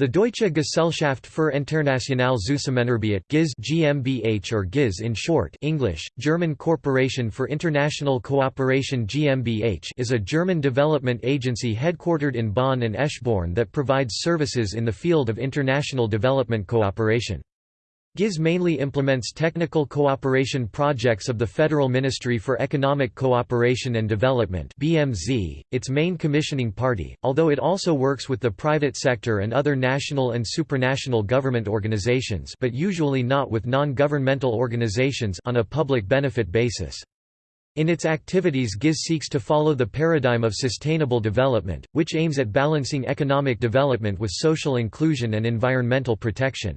The Deutsche Gesellschaft für internationale Zusammenarbeit GIZ GmbH or GIZ in short English, German Corporation for International Cooperation GmbH is a German development agency headquartered in Bonn and Eschborn that provides services in the field of international development cooperation. GIZ mainly implements technical cooperation projects of the Federal Ministry for Economic Cooperation and Development BMZ, its main commissioning party, although it also works with the private sector and other national and supranational government organizations but usually not with non-governmental organizations on a public benefit basis. In its activities GIZ seeks to follow the paradigm of sustainable development, which aims at balancing economic development with social inclusion and environmental protection.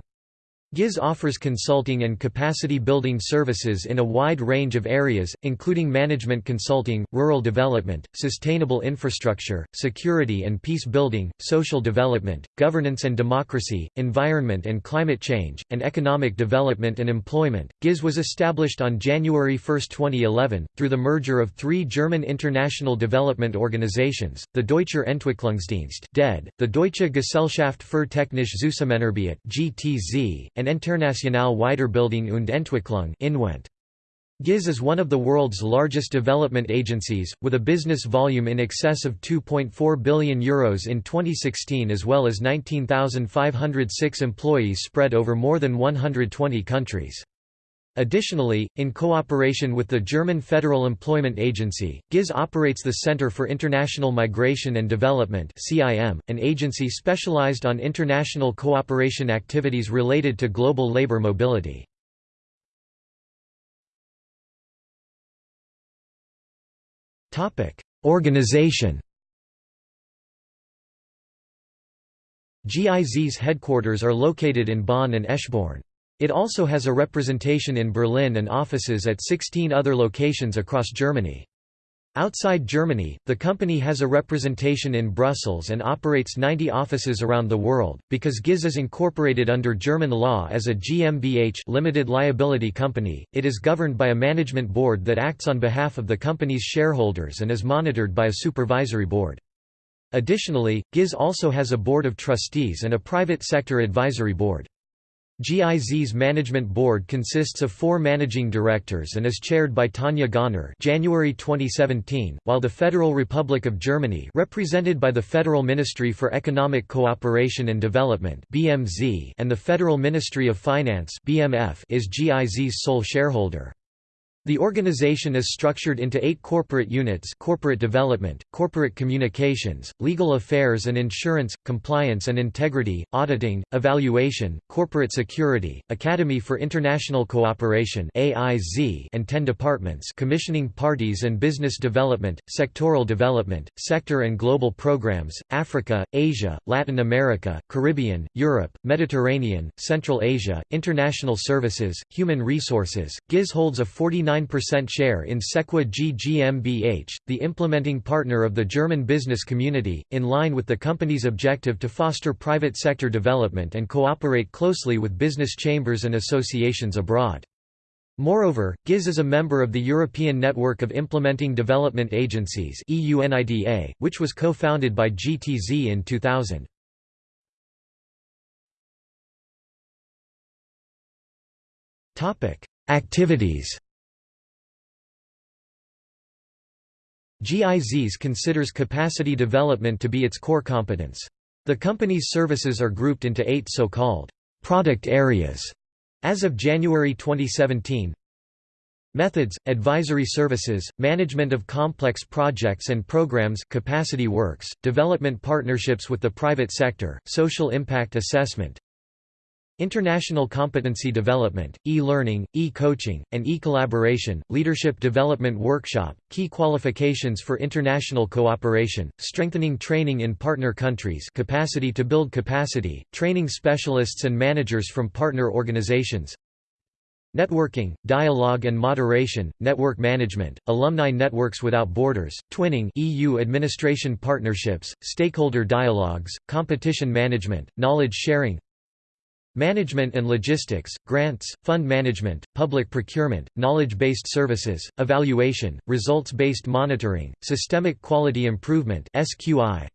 GIZ offers consulting and capacity-building services in a wide range of areas, including management consulting, rural development, sustainable infrastructure, security and peace building, social development, governance and democracy, environment and climate change, and economic development and employment. GIZ was established on January 1, 2011, through the merger of three German international development organizations, the Deutscher Entwicklungsdienst (DED), the Deutsche Gesellschaft für technische Zusammenarbeit (GTZ), and Internationale Weiterbildung und Entwicklung INWENT. GIZ is one of the world's largest development agencies, with a business volume in excess of €2.4 billion Euros in 2016 as well as 19,506 employees spread over more than 120 countries. Additionally, in cooperation with the German Federal Employment Agency, GIZ operates the Center for International Migration and Development an agency specialized on international cooperation activities related to global labor mobility. Organization GIZ's headquarters are located in Bonn and Eschborn. It also has a representation in Berlin and offices at 16 other locations across Germany. Outside Germany, the company has a representation in Brussels and operates 90 offices around the world. Because GIZ is incorporated under German law as a GmbH limited liability company, it is governed by a management board that acts on behalf of the company's shareholders and is monitored by a supervisory board. Additionally, GIZ also has a board of trustees and a private sector advisory board. GIZ's management board consists of four managing directors and is chaired by Tanja Gönner January 2017, while the Federal Republic of Germany represented by the Federal Ministry for Economic Cooperation and Development BMZ and the Federal Ministry of Finance BMF is GIZ's sole shareholder. The organization is structured into eight corporate units corporate development, corporate communications, legal affairs and insurance, compliance and integrity, auditing, evaluation, corporate security, Academy for International Cooperation and ten departments commissioning parties and business development, sectoral development, sector and global programs, Africa, Asia, Latin America, Caribbean, Europe, Mediterranean, Central Asia, international services, human resources. GIZ holds a 49 49% share in Sequa GmbH, the implementing partner of the German business community, in line with the company's objective to foster private sector development and cooperate closely with business chambers and associations abroad. Moreover, GIZ is a member of the European Network of Implementing Development Agencies which was co-founded by GTZ in 2000. Activities GIZs considers capacity development to be its core competence. The company's services are grouped into eight so-called product areas. As of January 2017, Methods, advisory services, management of complex projects and programs capacity works, development partnerships with the private sector, social impact assessment, International competency development, e-learning, e-coaching, and e-collaboration, leadership development workshop, key qualifications for international cooperation, strengthening training in partner countries capacity to build capacity, training specialists and managers from partner organizations, Networking, dialogue and moderation, network management, alumni networks without borders, twinning EU administration partnerships, stakeholder dialogues, competition management, knowledge sharing Management and logistics, grants, fund management, public procurement, knowledge-based services, evaluation, results-based monitoring, systemic quality improvement SQI,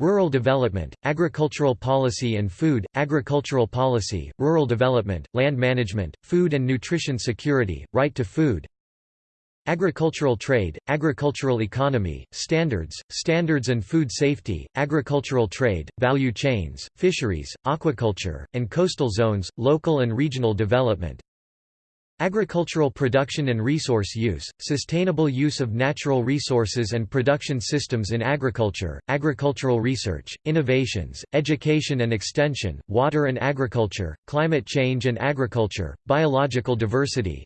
Rural development, agricultural policy and food, agricultural policy, rural development, land management, food and nutrition security, right to food, Agricultural trade, agricultural economy, standards, standards and food safety, agricultural trade, value chains, fisheries, aquaculture, and coastal zones, local and regional development, Agricultural production and resource use, sustainable use of natural resources and production systems in agriculture, agricultural research, innovations, education and extension, water and agriculture, climate change and agriculture, biological diversity,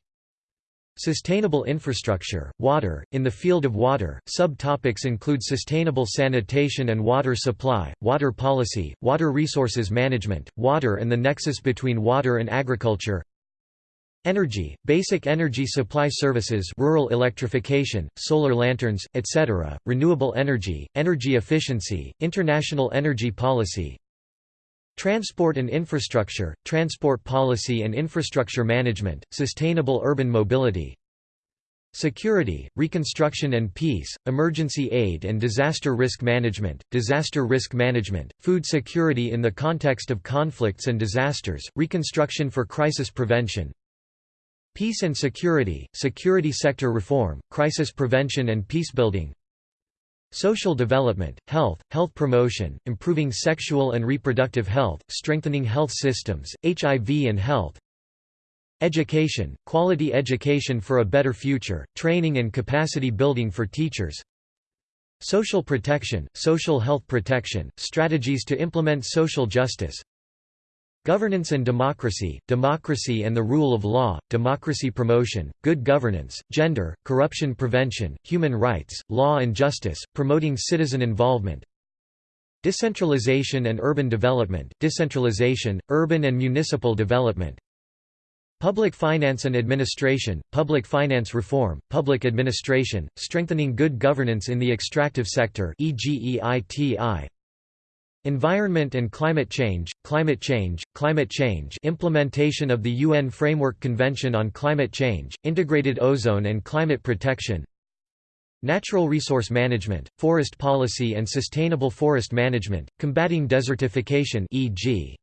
Sustainable infrastructure, water, in the field of water, subtopics include sustainable sanitation and water supply, water policy, water resources management, water and the nexus between water and agriculture Energy, basic energy supply services rural electrification, solar lanterns, etc., renewable energy, energy efficiency, international energy policy, Transport and infrastructure, transport policy and infrastructure management, sustainable urban mobility. Security, reconstruction and peace, emergency aid and disaster risk management, disaster risk management, food security in the context of conflicts and disasters, reconstruction for crisis prevention. Peace and security, security sector reform, crisis prevention and peacebuilding Social development, health, health promotion, improving sexual and reproductive health, strengthening health systems, HIV and health Education, quality education for a better future, training and capacity building for teachers Social protection, social health protection, strategies to implement social justice Governance and democracy, democracy and the rule of law, democracy promotion, good governance, gender, corruption prevention, human rights, law and justice, promoting citizen involvement. Decentralization and urban development, decentralization, urban and municipal development. Public finance and administration, public finance reform, public administration, strengthening good governance in the extractive sector. Environment and climate change, climate change, climate change. Implementation of the UN Framework Convention on Climate Change, integrated ozone and climate protection. Natural resource management, forest policy and sustainable forest management, combating desertification e.g.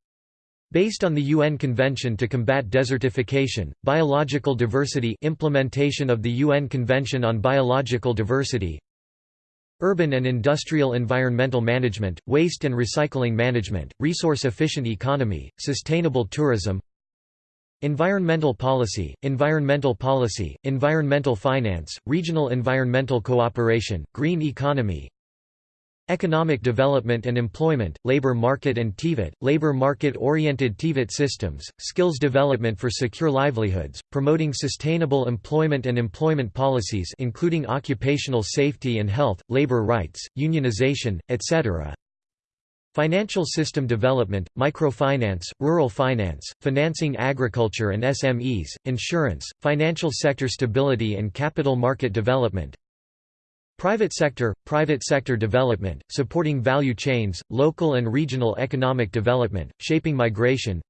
Based on the UN Convention to Combat Desertification, Biological Diversity. Implementation of the UN Convention on Biological Diversity Urban and industrial environmental management, waste and recycling management, resource-efficient economy, sustainable tourism Environmental policy, environmental policy, environmental finance, regional environmental cooperation, green economy Economic development and employment, labor market and TVET, labor market-oriented TVET systems, skills development for secure livelihoods, promoting sustainable employment and employment policies including occupational safety and health, labor rights, unionization, etc. Financial system development, microfinance, rural finance, financing agriculture and SMEs, insurance, financial sector stability and capital market development, Private sector, private sector development, supporting value chains, local and regional economic development, shaping migration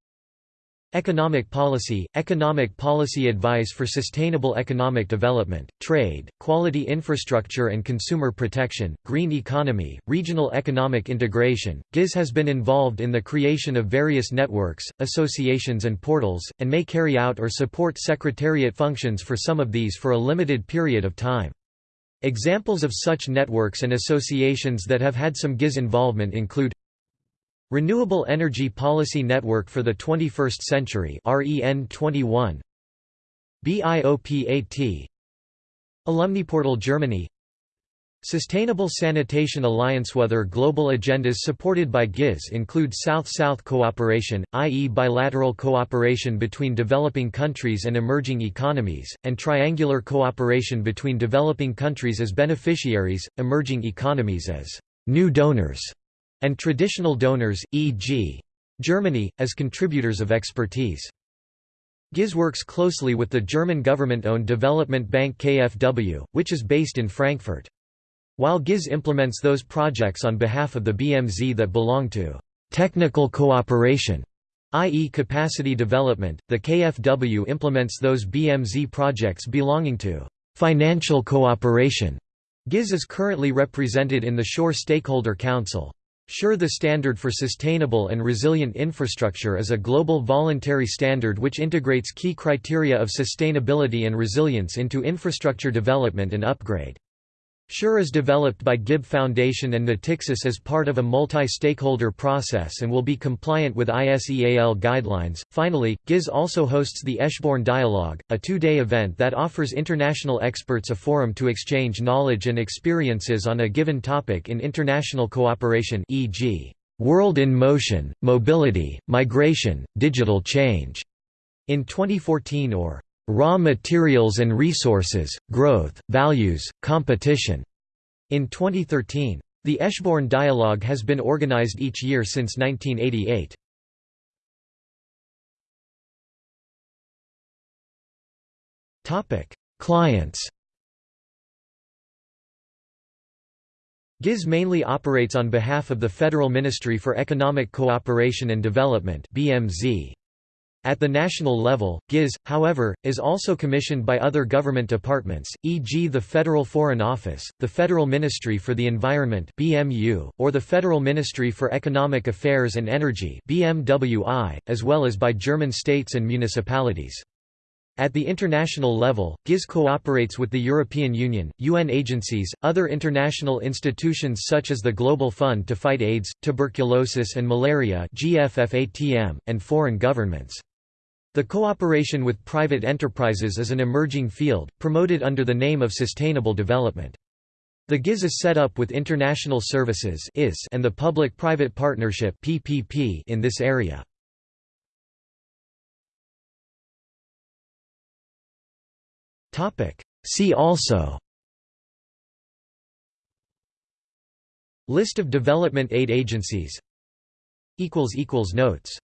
Economic policy, economic policy advice for sustainable economic development, trade, quality infrastructure and consumer protection, green economy, regional economic integration. GIZ has been involved in the creation of various networks, associations and portals, and may carry out or support secretariat functions for some of these for a limited period of time. Examples of such networks and associations that have had some GIZ involvement include Renewable Energy Policy Network for the 21st Century REN 21 BIOPAT Alumniportal Germany Sustainable Sanitation Alliance Other global agendas supported by GIZ include South-South cooperation, i.e. bilateral cooperation between developing countries and emerging economies, and triangular cooperation between developing countries as beneficiaries, emerging economies as new donors, and traditional donors, e.g. Germany, as contributors of expertise. GIZ works closely with the German government-owned development bank KfW, which is based in Frankfurt. While GIZ implements those projects on behalf of the BMZ that belong to technical cooperation, i.e. capacity development, the KfW implements those BMZ projects belonging to financial cooperation. GIZ is currently represented in the SURE Stakeholder Council. SURE The Standard for Sustainable and Resilient Infrastructure is a global voluntary standard which integrates key criteria of sustainability and resilience into infrastructure development and upgrade. SURE is developed by GIB Foundation and Natixis as part of a multi-stakeholder process and will be compliant with ISEAL guidelines. Finally, GIZ also hosts the Eschborn Dialogue, a two-day event that offers international experts a forum to exchange knowledge and experiences on a given topic in international cooperation e.g., World in Motion, Mobility, Migration, Digital Change, in 2014 or Raw Materials and Resources, Growth, Values, Competition. In 2013. The Eschborn Dialogue has been organized each year since 1988. Clients GIZ mainly operates on behalf of the Federal Ministry for Economic Cooperation and Development BMZ. At the national level, GIZ, however, is also commissioned by other government departments, e.g. the Federal Foreign Office, the Federal Ministry for the Environment (BMU), or the Federal Ministry for Economic Affairs and Energy (BMWI), as well as by German states and municipalities. At the international level, GIZ cooperates with the European Union, UN agencies, other international institutions such as the Global Fund to Fight AIDS, Tuberculosis and Malaria and foreign governments. The cooperation with private enterprises is an emerging field, promoted under the name of sustainable development. The GIZ is set up with international services and the public-private partnership in this area. See also List of development aid agencies Notes